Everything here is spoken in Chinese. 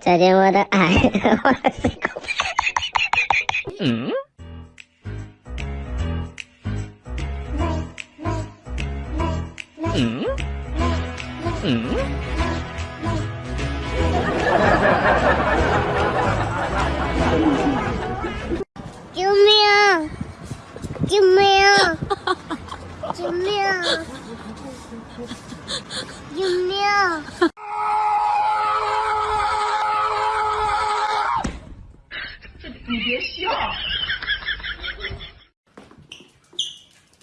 再见我的爱，我的心口。嗯。嗯。嗯。救命！救命！救命！救命！你别笑